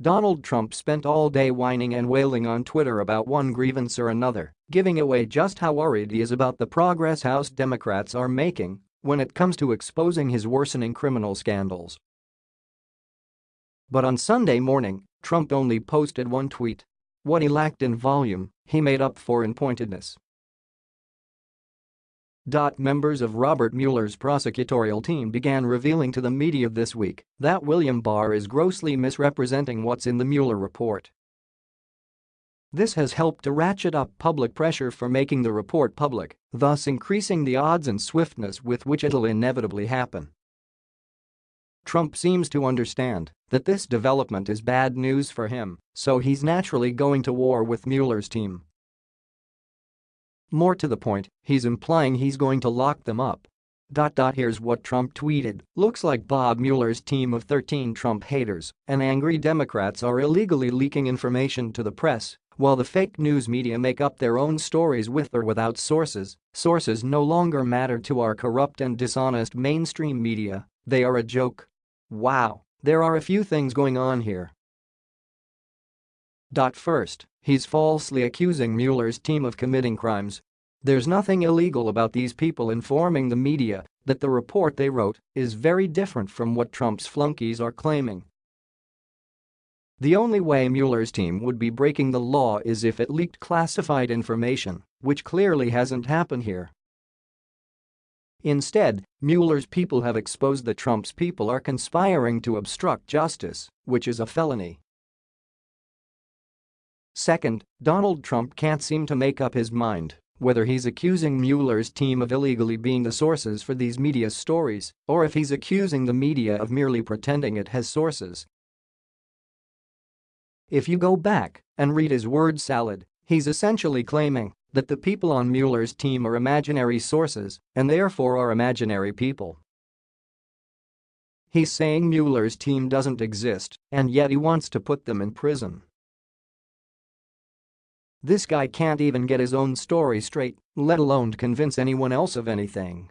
Donald Trump spent all day whining and wailing on Twitter about one grievance or another, giving away just how worried he is about the progress House Democrats are making when it comes to exposing his worsening criminal scandals. But on Sunday morning, Trump only posted one tweet. What he lacked in volume, he made up for in pointedness. Members of Robert Mueller's prosecutorial team began revealing to the media this week that William Barr is grossly misrepresenting what's in the Mueller report. This has helped to ratchet up public pressure for making the report public, thus increasing the odds and swiftness with which it'll inevitably happen. Trump seems to understand that this development is bad news for him, so he's naturally going to war with Mueller's team. More to the point, he's implying he's going to lock them up. Dot dot here's what Trump tweeted, looks like Bob Mueller's team of 13 Trump haters and angry Democrats are illegally leaking information to the press while the fake news media make up their own stories with or without sources, sources no longer matter to our corrupt and dishonest mainstream media, they are a joke. Wow, there are a few things going on here. First, he's falsely accusing Mueller's team of committing crimes. There's nothing illegal about these people informing the media that the report they wrote is very different from what Trump's flunkies are claiming. The only way Mueller's team would be breaking the law is if it leaked classified information, which clearly hasn't happened here. Instead, Mueller's people have exposed that Trump's people are conspiring to obstruct justice, which is a felony. Second, Donald Trump can't seem to make up his mind whether he's accusing Mueller's team of illegally being the sources for these media stories or if he's accusing the media of merely pretending it has sources. If you go back and read his word salad, he's essentially claiming that the people on Mueller's team are imaginary sources and therefore are imaginary people. He's saying Mueller's team doesn't exist and yet he wants to put them in prison. This guy can't even get his own story straight, let alone convince anyone else of anything.